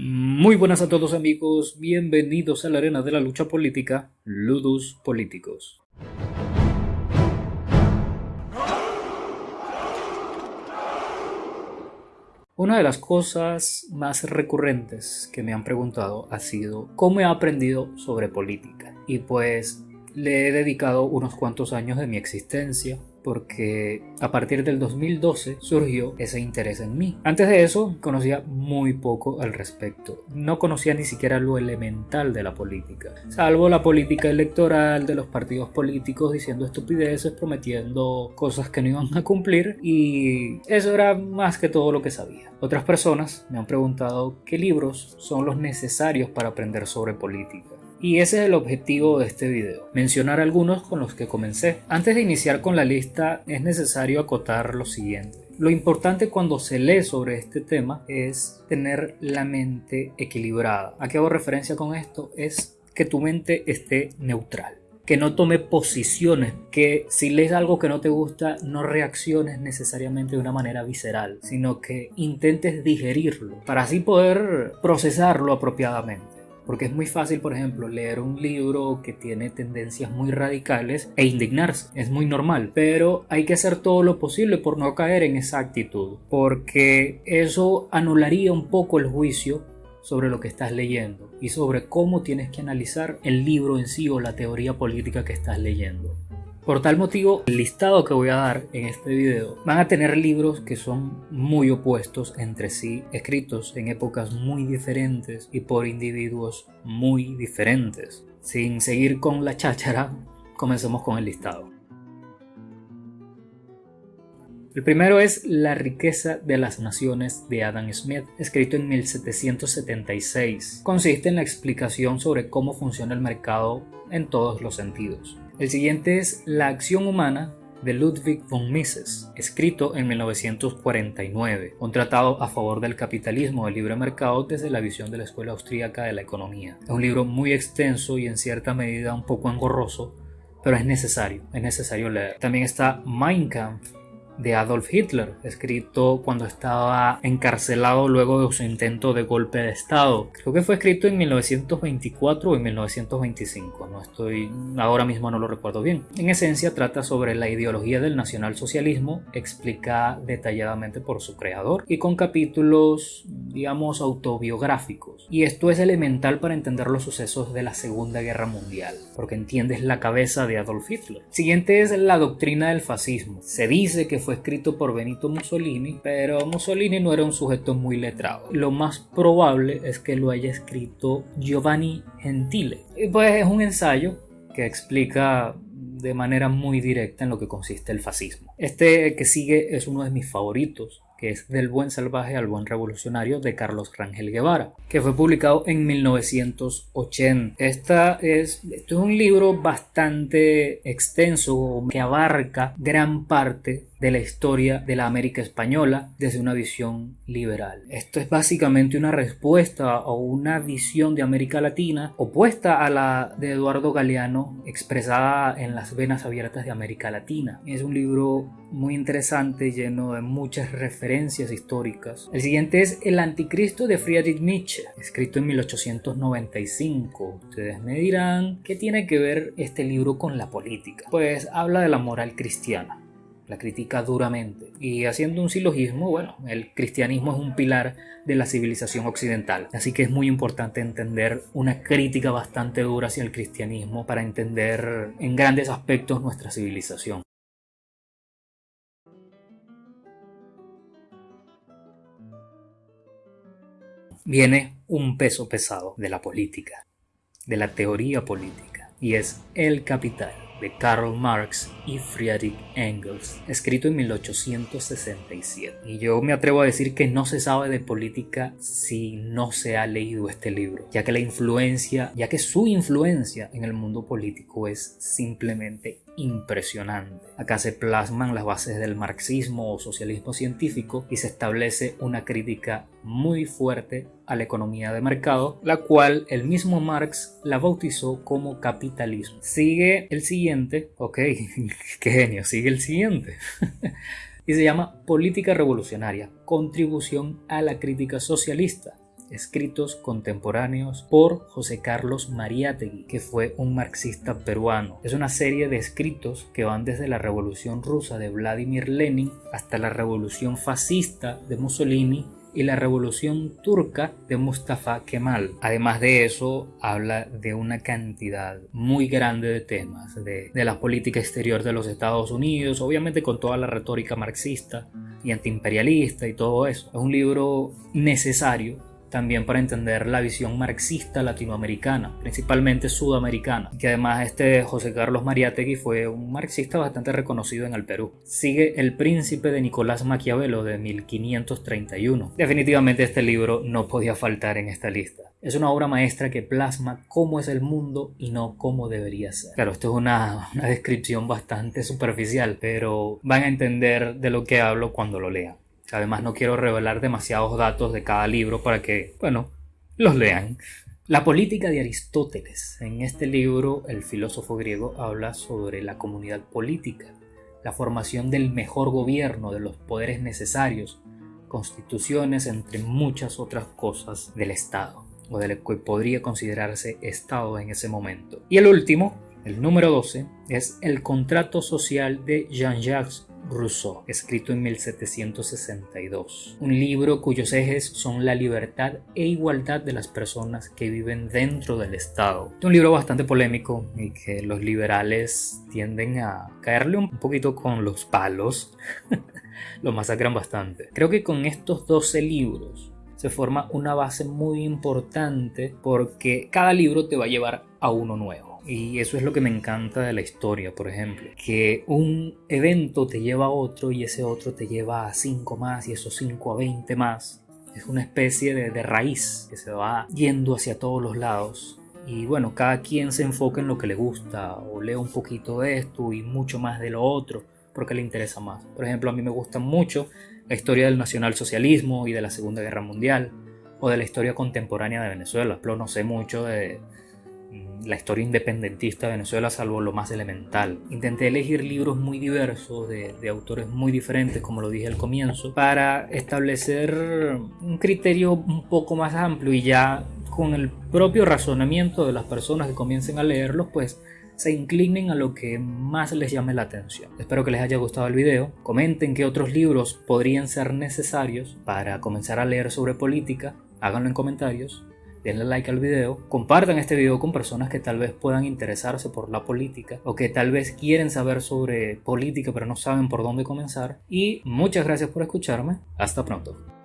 Muy buenas a todos amigos, bienvenidos a la arena de la lucha política, Ludus Políticos. Una de las cosas más recurrentes que me han preguntado ha sido cómo he aprendido sobre política. Y pues le he dedicado unos cuantos años de mi existencia porque a partir del 2012 surgió ese interés en mí. Antes de eso conocía muy poco al respecto. No conocía ni siquiera lo elemental de la política, salvo la política electoral de los partidos políticos diciendo estupideces, prometiendo cosas que no iban a cumplir y eso era más que todo lo que sabía. Otras personas me han preguntado qué libros son los necesarios para aprender sobre política. Y ese es el objetivo de este video, mencionar algunos con los que comencé. Antes de iniciar con la lista es necesario acotar lo siguiente. Lo importante cuando se lee sobre este tema es tener la mente equilibrada. ¿A qué hago referencia con esto? Es que tu mente esté neutral que no tome posiciones, que si lees algo que no te gusta no reacciones necesariamente de una manera visceral, sino que intentes digerirlo para así poder procesarlo apropiadamente. Porque es muy fácil, por ejemplo, leer un libro que tiene tendencias muy radicales e indignarse. Es muy normal. Pero hay que hacer todo lo posible por no caer en esa actitud. Porque eso anularía un poco el juicio sobre lo que estás leyendo y sobre cómo tienes que analizar el libro en sí o la teoría política que estás leyendo. Por tal motivo, el listado que voy a dar en este video van a tener libros que son muy opuestos entre sí, escritos en épocas muy diferentes y por individuos muy diferentes. Sin seguir con la cháchara, comencemos con el listado. El primero es La riqueza de las naciones de Adam Smith, escrito en 1776. Consiste en la explicación sobre cómo funciona el mercado en todos los sentidos. El siguiente es La acción humana de Ludwig von Mises, escrito en 1949, un tratado a favor del capitalismo del libre mercado desde la visión de la Escuela Austríaca de la Economía. Es un libro muy extenso y en cierta medida un poco engorroso, pero es necesario, es necesario leer. También está Mein Kampf de Adolf Hitler, escrito cuando estaba encarcelado luego de su intento de golpe de Estado. Creo que fue escrito en 1924 o en 1925, no estoy, ahora mismo no lo recuerdo bien. En esencia trata sobre la ideología del nacionalsocialismo, explica detalladamente por su creador y con capítulos, digamos, autobiográficos. Y esto es elemental para entender los sucesos de la Segunda Guerra Mundial, porque entiendes la cabeza de Adolf Hitler. Siguiente es la doctrina del fascismo. Se dice que fue escrito por Benito Mussolini, pero Mussolini no era un sujeto muy letrado. Lo más probable es que lo haya escrito Giovanni Gentile. Y pues es un ensayo que explica de manera muy directa en lo que consiste el fascismo. Este que sigue es uno de mis favoritos que es Del buen salvaje al buen revolucionario de Carlos Rangel Guevara, que fue publicado en 1980. Esta es, esto es un libro bastante extenso que abarca gran parte de la historia de la América española desde una visión liberal. Esto es básicamente una respuesta o una visión de América Latina opuesta a la de Eduardo Galeano expresada en Las Venas Abiertas de América Latina. Es un libro muy interesante lleno de muchas referencias históricas. El siguiente es El Anticristo de Friedrich Nietzsche, escrito en 1895. Ustedes me dirán, ¿qué tiene que ver este libro con la política? Pues habla de la moral cristiana la critica duramente. Y haciendo un silogismo, bueno, el cristianismo es un pilar de la civilización occidental, así que es muy importante entender una crítica bastante dura hacia el cristianismo para entender en grandes aspectos nuestra civilización. Viene un peso pesado de la política, de la teoría política, y es el capital de Karl Marx y Friedrich Engels, escrito en 1867. Y yo me atrevo a decir que no se sabe de política si no se ha leído este libro, ya que la influencia, ya que su influencia en el mundo político es simplemente impresionante. Acá se plasman las bases del marxismo o socialismo científico y se establece una crítica muy fuerte a la economía de mercado, la cual el mismo Marx la bautizó como capitalismo. Sigue el siguiente, ok, qué genio, sigue el siguiente. y se llama Política Revolucionaria, contribución a la crítica socialista escritos contemporáneos por José Carlos Mariátegui, que fue un marxista peruano. Es una serie de escritos que van desde la Revolución Rusa de Vladimir Lenin hasta la Revolución Fascista de Mussolini y la revolución turca de Mustafa Kemal. Además de eso, habla de una cantidad muy grande de temas, de, de la política exterior de los Estados Unidos, obviamente con toda la retórica marxista y antiimperialista y todo eso. Es un libro necesario también para entender la visión marxista latinoamericana, principalmente sudamericana, que además este José Carlos Mariátegui fue un marxista bastante reconocido en el Perú. Sigue El príncipe de Nicolás Maquiavelo de 1531. Definitivamente este libro no podía faltar en esta lista. Es una obra maestra que plasma cómo es el mundo y no cómo debería ser. Claro, esto es una, una descripción bastante superficial, pero van a entender de lo que hablo cuando lo lean. Además no quiero revelar demasiados datos de cada libro para que, bueno, los lean. La política de Aristóteles. En este libro el filósofo griego habla sobre la comunidad política, la formación del mejor gobierno, de los poderes necesarios, constituciones, entre muchas otras cosas del Estado, o del que podría considerarse Estado en ese momento. Y el último, el número 12, es el contrato social de Jean-Jacques Rousseau, escrito en 1762. Un libro cuyos ejes son la libertad e igualdad de las personas que viven dentro del Estado. Es un libro bastante polémico y que los liberales tienden a caerle un poquito con los palos. Lo masacran bastante. Creo que con estos 12 libros se forma una base muy importante porque cada libro te va a llevar a uno nuevo. Y eso es lo que me encanta de la historia, por ejemplo. Que un evento te lleva a otro y ese otro te lleva a 5 más y esos 5 a 20 más. Es una especie de, raíz que se va yendo hacia todos los lados. Y bueno, cada quien se enfoca en lo que le gusta o lee un poquito de esto y mucho más de lo otro porque le interesa más. Por ejemplo, a mí me gusta mucho la historia del nacionalsocialismo y de la Segunda Guerra Mundial o de la historia contemporánea de Venezuela. Pero no sé mucho de, la historia independentista de Venezuela, salvo lo más elemental. Intenté elegir libros muy diversos, de, autores muy diferentes, como lo dije al comienzo, para establecer un criterio un poco más amplio y ya con el propio razonamiento de las personas que comiencen a leerlos, pues se inclinen a lo que más les llame la atención. Espero que les haya gustado el video. Comenten qué otros libros podrían ser necesarios para comenzar a leer sobre política. Háganlo en comentarios denle like al video, compartan este video con personas que tal vez puedan interesarse por la política o que tal vez quieren saber sobre política pero no saben por dónde comenzar y muchas gracias por escucharme, hasta pronto.